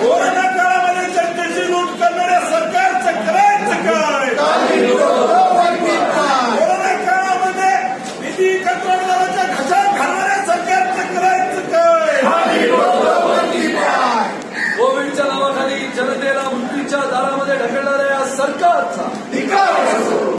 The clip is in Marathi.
कोरोना काळामध्ये जनतेची लूट करणाऱ्या सरकारचं करायचं काय? कोरोना काळामध्ये निधी कंत्राटदाराच्या घशात घालणाऱ्या सरकारचं करायचं काय? कोविडच्या नावाखाली जनतेला मृत्यूच्या दारामध्ये ढकलणाऱ्या सरकारचा